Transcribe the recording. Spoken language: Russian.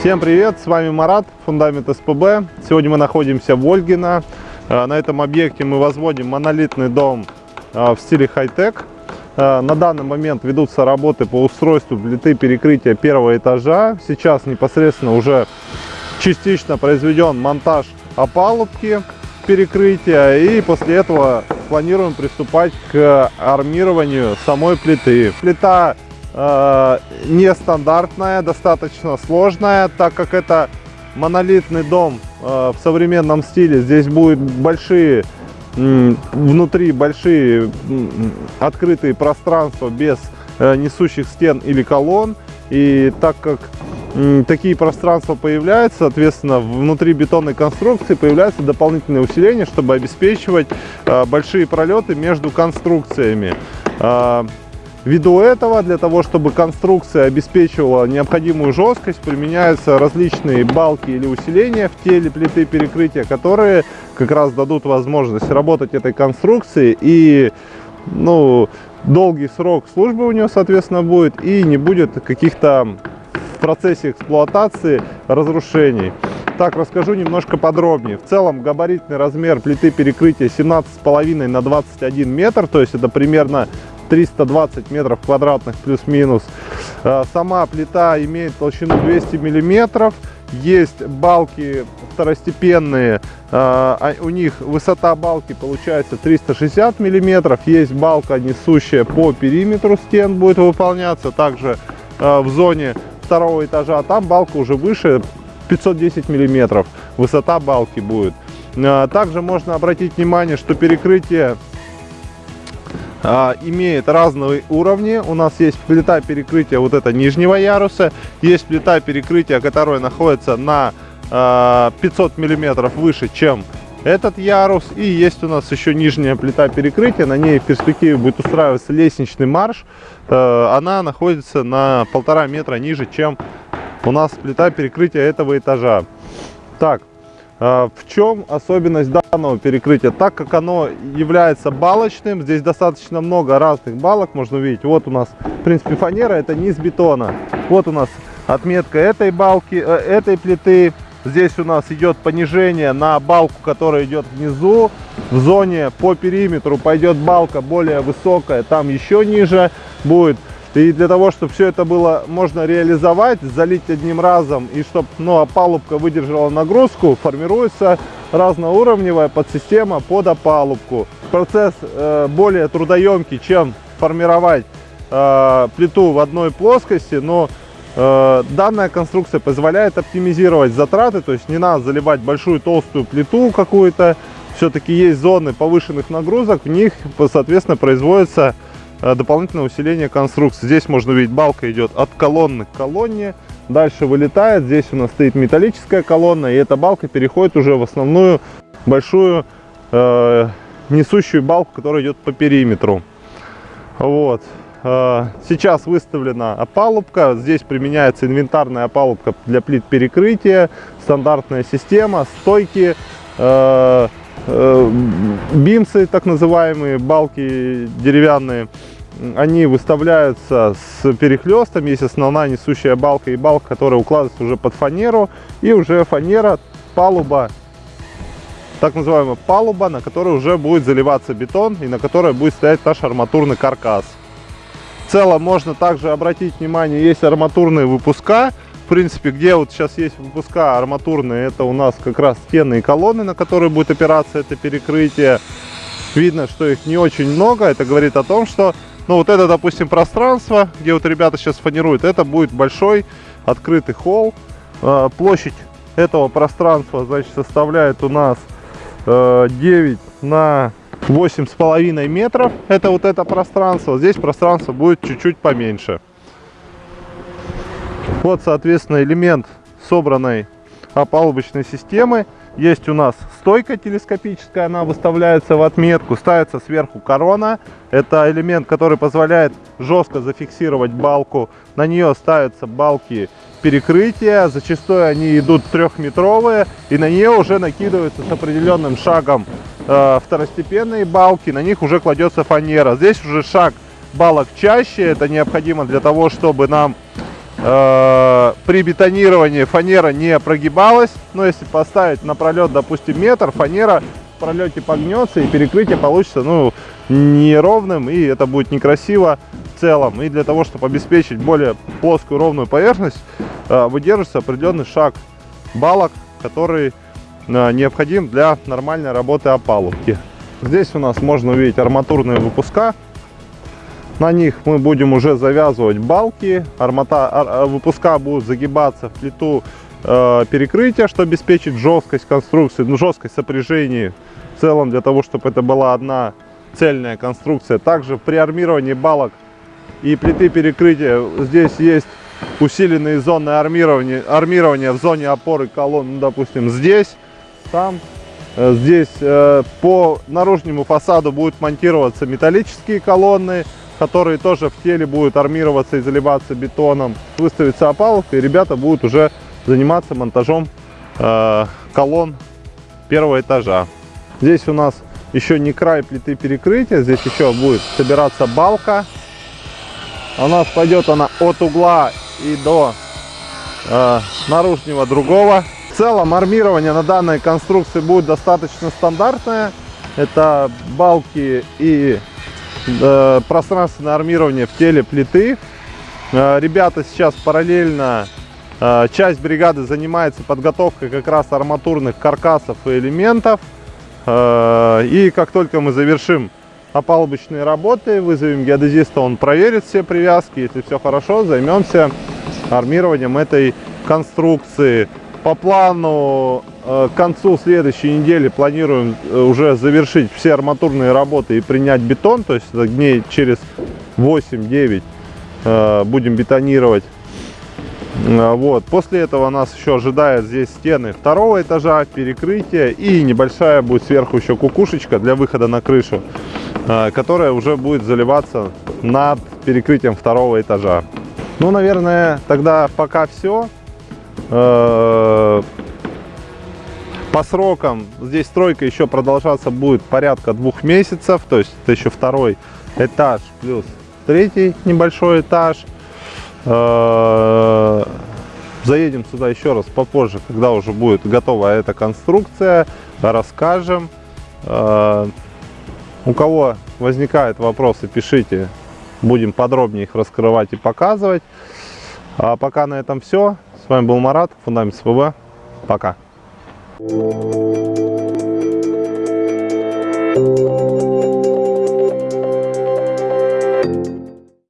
Всем привет, с вами Марат, фундамент СПБ. Сегодня мы находимся в Ольгино. Э, на этом объекте мы возводим монолитный дом э, в стиле хай-тек. Э, на данный момент ведутся работы по устройству плиты перекрытия первого этажа. Сейчас непосредственно уже частично произведен монтаж опалубки перекрытия и после этого планируем приступать к армированию самой плиты. Плита э, нестандартная, достаточно сложная, так как это монолитный дом э, в современном стиле. Здесь будут большие, э, внутри большие э, открытые пространства без э, несущих стен или колонн. И так как такие пространства появляются, соответственно, внутри бетонной конструкции появляются дополнительные усиления, чтобы обеспечивать э, большие пролеты между конструкциями. Ввиду этого, для того, чтобы конструкция обеспечивала необходимую жесткость, применяются различные балки или усиления в теле плиты перекрытия, которые как раз дадут возможность работать этой конструкции и ну, долгий срок службы у нее, соответственно, будет и не будет каких-то в процессе эксплуатации разрушений. Так, расскажу немножко подробнее. В целом габаритный размер плиты перекрытия 17,5 на 21 метр, то есть это примерно 320 метров квадратных плюс-минус. Э, сама плита имеет толщину 200 миллиметров. Есть балки второстепенные, э, а у них высота балки получается 360 миллиметров. Есть балка несущая по периметру стен будет выполняться. Также э, в зоне второго этажа, там балка уже выше 510 миллиметров. Высота балки будет. Также можно обратить внимание, что перекрытие а, имеет разные уровни. У нас есть плита перекрытия вот это нижнего яруса, есть плита перекрытия, которая находится на а, 500 миллиметров выше, чем этот ярус. И есть у нас еще нижняя плита перекрытия, на ней в перспективе будет устраиваться лестничный марш. А, она находится на полтора метра ниже, чем у нас плита перекрытия этого этажа. Так, а, в чем особенность данного перекрытия? Так как оно является балочным, здесь достаточно много разных балок, можно увидеть. Вот у нас, в принципе, фанера, это низ бетона. Вот у нас отметка этой балки, э, этой плиты. Здесь у нас идет понижение на балку, которая идет внизу. В зоне по периметру пойдет балка более высокая, там еще ниже будет и для того, чтобы все это было можно реализовать, залить одним разом, и чтобы ну, опалубка выдержала нагрузку, формируется разноуровневая подсистема под опалубку. Процесс э, более трудоемкий, чем формировать э, плиту в одной плоскости, но э, данная конструкция позволяет оптимизировать затраты, то есть не надо заливать большую толстую плиту какую-то, все-таки есть зоны повышенных нагрузок, в них, соответственно, производится дополнительное усиление конструкции. Здесь можно увидеть, балка идет от колонны к колонне, дальше вылетает. Здесь у нас стоит металлическая колонна, и эта балка переходит уже в основную большую э, несущую балку, которая идет по периметру. Вот. Э, сейчас выставлена опалубка. Здесь применяется инвентарная опалубка для плит перекрытия, стандартная система, стойки, э, Э, бимсы, так называемые, балки деревянные, они выставляются с перехлестом, есть основная несущая балка и балка, которая укладывается уже под фанеру, и уже фанера, палуба, так называемая палуба, на которой уже будет заливаться бетон и на которой будет стоять наш арматурный каркас. В целом можно также обратить внимание, есть арматурные выпуска, принципе, где вот сейчас есть выпуска арматурные, это у нас как раз стены и колонны, на которые будет опираться это перекрытие. Видно, что их не очень много. Это говорит о том, что, ну вот это, допустим, пространство, где вот ребята сейчас фанируют, это будет большой открытый холл. А, площадь этого пространства, значит, составляет у нас 9 э, на восемь с половиной метров. Это вот это пространство. Здесь пространство будет чуть-чуть поменьше. Вот, соответственно, элемент собранной опалубочной системы. Есть у нас стойка телескопическая, она выставляется в отметку, ставится сверху корона. Это элемент, который позволяет жестко зафиксировать балку. На нее ставятся балки перекрытия, зачастую они идут трехметровые, и на нее уже накидываются с определенным шагом э, второстепенные балки, на них уже кладется фанера. Здесь уже шаг балок чаще, это необходимо для того, чтобы нам э, при бетонировании фанера не прогибалась. Но если поставить на пролет, допустим, метр, фанера в пролете погнется и перекрытие получится ну, неровным и это будет некрасиво в целом. И для того, чтобы обеспечить более плоскую ровную поверхность, э, выдерживается определенный шаг балок, который э, необходим для нормальной работы опалубки. Здесь у нас можно увидеть арматурные выпуска. На них мы будем уже завязывать балки. Армата, ар, выпуска будут загибаться в плиту э, перекрытия, что обеспечит жесткость конструкции, ну, жесткость сопряжений в целом, для того, чтобы это была одна цельная конструкция. Также при армировании балок и плиты перекрытия здесь есть усиленные зоны армирования, армирования в зоне опоры колонн, ну, допустим, здесь, там Э, здесь э, по наружнему фасаду будут монтироваться металлические колонны, которые тоже в теле будут армироваться и заливаться бетоном. Выставится опалубка, и ребята будут уже заниматься монтажом э, колонн первого этажа. Здесь у нас еще не край плиты перекрытия, здесь еще будет собираться балка. У нас пойдет она от угла и до э, наружного другого целом армирование на данной конструкции будет достаточно стандартное. Это балки и пространственное армирование в теле плиты. Э, ребята сейчас параллельно, э, часть бригады занимается подготовкой как раз арматурных каркасов и элементов. Э, и как только мы завершим опалубочные работы, вызовем геодезиста, он проверит все привязки. Если все хорошо, займемся армированием этой конструкции. По плану э, к концу следующей недели планируем э, уже завершить все арматурные работы и принять бетон. То есть дней через 8-9 э, будем бетонировать. Вот. После этого нас еще ожидает здесь стены второго этажа, перекрытие и небольшая будет сверху еще кукушечка для выхода на крышу, которая уже будет заливаться над перекрытием второго этажа. Ну, наверное, тогда пока все. По срокам здесь стройка еще продолжаться будет порядка двух месяцев, то есть это еще второй этаж плюс третий небольшой этаж. Э, заедем сюда еще раз попозже, когда уже будет готова эта конструкция, расскажем. Э, у кого возникают вопросы, пишите, будем подробнее их раскрывать и показывать. А пока на этом все. С вами был Марат, Фундамент СПБ. Пока. Thank you.